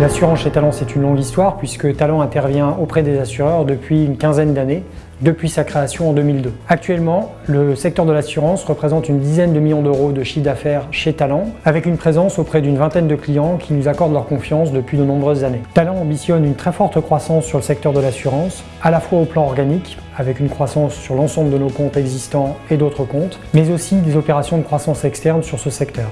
L'assurance chez Talent, c'est une longue histoire puisque Talent intervient auprès des assureurs depuis une quinzaine d'années, depuis sa création en 2002. Actuellement, le secteur de l'assurance représente une dizaine de millions d'euros de chiffre d'affaires chez Talent, avec une présence auprès d'une vingtaine de clients qui nous accordent leur confiance depuis de nombreuses années. Talent ambitionne une très forte croissance sur le secteur de l'assurance, à la fois au plan organique, avec une croissance sur l'ensemble de nos comptes existants et d'autres comptes, mais aussi des opérations de croissance externe sur ce secteur.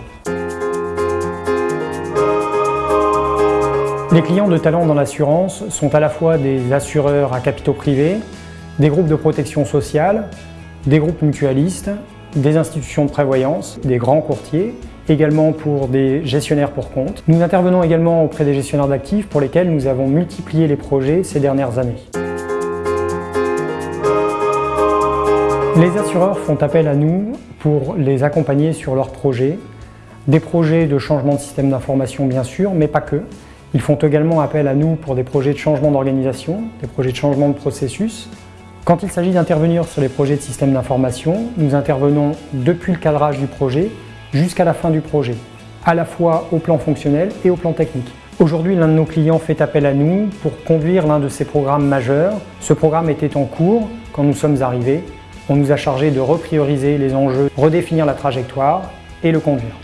Les clients de talent dans l'assurance sont à la fois des assureurs à capitaux privés, des groupes de protection sociale, des groupes mutualistes, des institutions de prévoyance, des grands courtiers, également pour des gestionnaires pour compte. Nous intervenons également auprès des gestionnaires d'actifs pour lesquels nous avons multiplié les projets ces dernières années. Les assureurs font appel à nous pour les accompagner sur leurs projets, des projets de changement de système d'information bien sûr, mais pas que, ils font également appel à nous pour des projets de changement d'organisation, des projets de changement de processus. Quand il s'agit d'intervenir sur les projets de système d'information, nous intervenons depuis le cadrage du projet jusqu'à la fin du projet, à la fois au plan fonctionnel et au plan technique. Aujourd'hui, l'un de nos clients fait appel à nous pour conduire l'un de ses programmes majeurs. Ce programme était en cours quand nous sommes arrivés. On nous a chargé de reprioriser les enjeux, redéfinir la trajectoire et le conduire.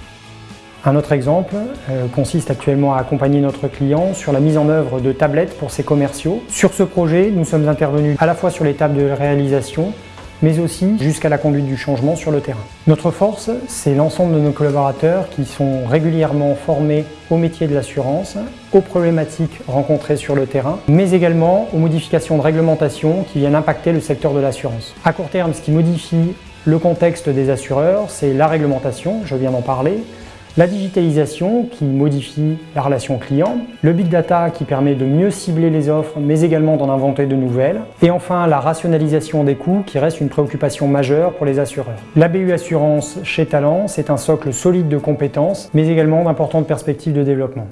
Un autre exemple euh, consiste actuellement à accompagner notre client sur la mise en œuvre de tablettes pour ses commerciaux. Sur ce projet, nous sommes intervenus à la fois sur l'étape de réalisation, mais aussi jusqu'à la conduite du changement sur le terrain. Notre force, c'est l'ensemble de nos collaborateurs qui sont régulièrement formés au métier de l'assurance, aux problématiques rencontrées sur le terrain, mais également aux modifications de réglementation qui viennent impacter le secteur de l'assurance. À court terme, ce qui modifie le contexte des assureurs, c'est la réglementation, je viens d'en parler, la digitalisation qui modifie la relation client, le big data qui permet de mieux cibler les offres mais également d'en inventer de nouvelles, et enfin la rationalisation des coûts qui reste une préoccupation majeure pour les assureurs. La BU Assurance chez Talent, c'est un socle solide de compétences mais également d'importantes perspectives de développement.